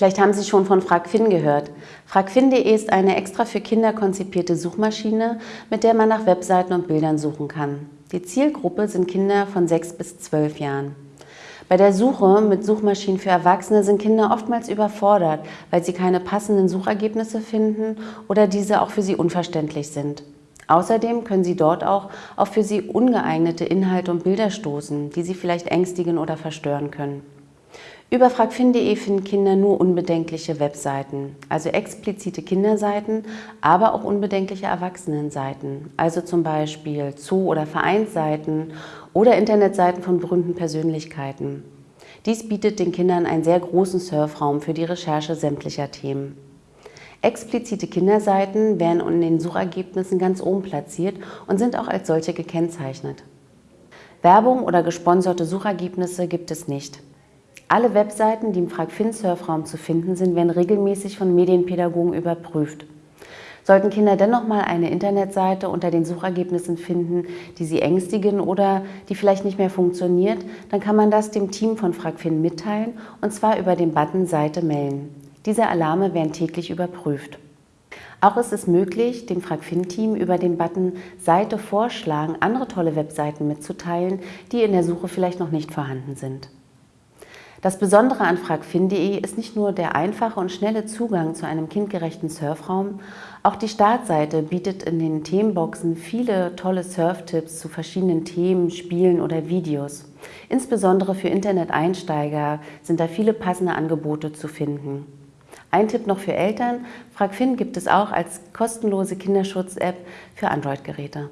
Vielleicht haben Sie schon von FragFin gehört. FragFin.de ist eine extra für Kinder konzipierte Suchmaschine, mit der man nach Webseiten und Bildern suchen kann. Die Zielgruppe sind Kinder von 6 bis 12 Jahren. Bei der Suche mit Suchmaschinen für Erwachsene sind Kinder oftmals überfordert, weil sie keine passenden Suchergebnisse finden oder diese auch für sie unverständlich sind. Außerdem können Sie dort auch auf für Sie ungeeignete Inhalte und Bilder stoßen, die Sie vielleicht ängstigen oder verstören können. Über fragfin.de finden Kinder nur unbedenkliche Webseiten, also explizite Kinderseiten, aber auch unbedenkliche Erwachsenenseiten, also zum Beispiel Zoo- oder Vereinsseiten oder Internetseiten von berühmten Persönlichkeiten. Dies bietet den Kindern einen sehr großen Surfraum für die Recherche sämtlicher Themen. Explizite Kinderseiten werden in den Suchergebnissen ganz oben platziert und sind auch als solche gekennzeichnet. Werbung oder gesponserte Suchergebnisse gibt es nicht. Alle Webseiten, die im FragFin-Surfraum zu finden sind, werden regelmäßig von Medienpädagogen überprüft. Sollten Kinder dennoch mal eine Internetseite unter den Suchergebnissen finden, die sie ängstigen oder die vielleicht nicht mehr funktioniert, dann kann man das dem Team von FragFin mitteilen und zwar über den Button Seite melden. Diese Alarme werden täglich überprüft. Auch ist es möglich, dem FragFin-Team über den Button Seite vorschlagen, andere tolle Webseiten mitzuteilen, die in der Suche vielleicht noch nicht vorhanden sind. Das Besondere an fragfin.de ist nicht nur der einfache und schnelle Zugang zu einem kindgerechten Surfraum, auch die Startseite bietet in den Themenboxen viele tolle Surftipps zu verschiedenen Themen, Spielen oder Videos. Insbesondere für Internet-Einsteiger sind da viele passende Angebote zu finden. Ein Tipp noch für Eltern, FragFin gibt es auch als kostenlose Kinderschutz-App für Android-Geräte.